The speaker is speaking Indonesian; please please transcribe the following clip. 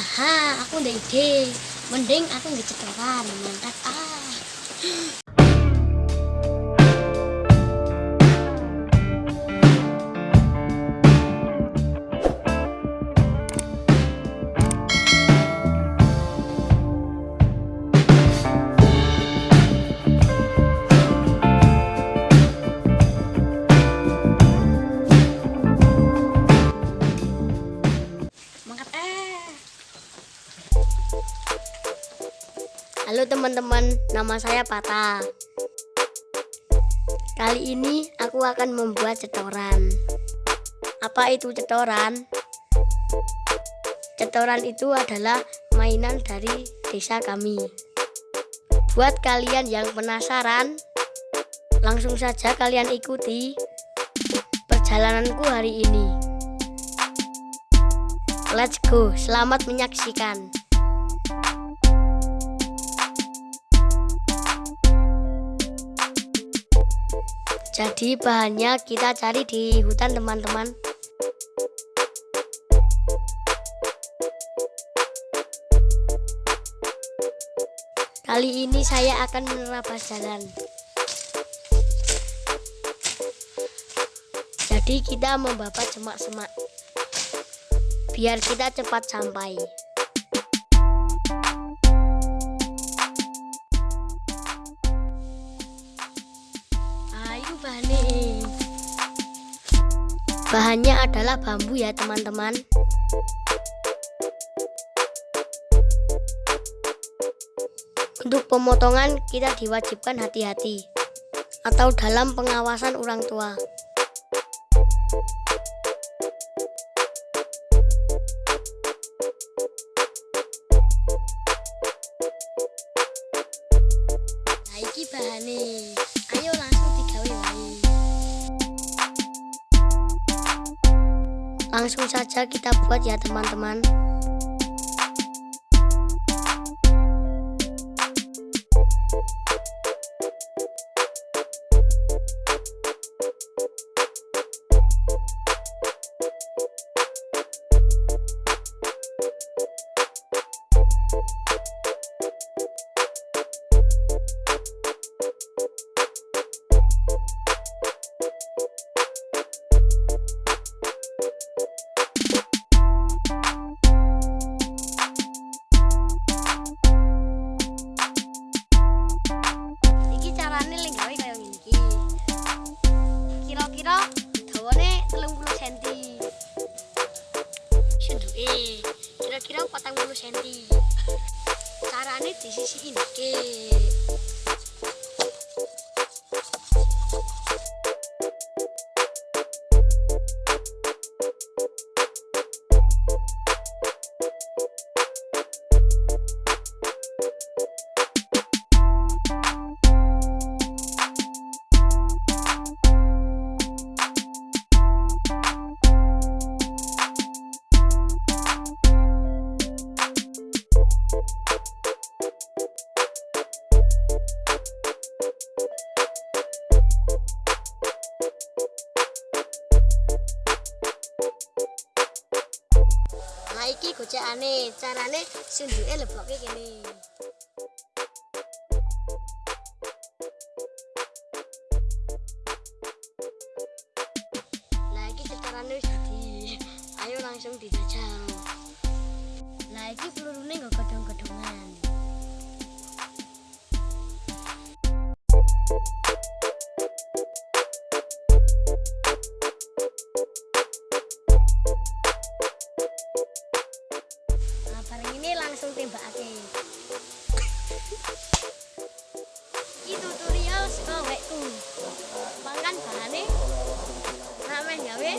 ha aku udah ide. Mending aku nggak cetoran mantap. Ah teman-teman, nama saya Pata. Kali ini aku akan membuat cetoran. Apa itu cetoran? Cetoran itu adalah mainan dari desa kami. Buat kalian yang penasaran, langsung saja kalian ikuti perjalananku hari ini. Let's go, selamat menyaksikan. Jadi bahannya kita cari di hutan teman-teman. Kali ini saya akan menerabas jalan. Jadi kita membabat semak-semak biar kita cepat sampai. Bahannya adalah bambu ya teman-teman. Untuk pemotongan kita diwajibkan hati-hati atau dalam pengawasan orang tua. Nah, bahane. Langsung saja kita buat ya teman-teman. 30 cm caranya disisihin dikit Nah iki gocekane, carane sunduke lebokke kene. Nah iki carane wis dadi. Ayo langsung dijajal. Nah iki pelurune nggo godhong-godhongan. Ini langsung tembakake. Iki tutorial saka wekku. Mangkan bahane ramen gawe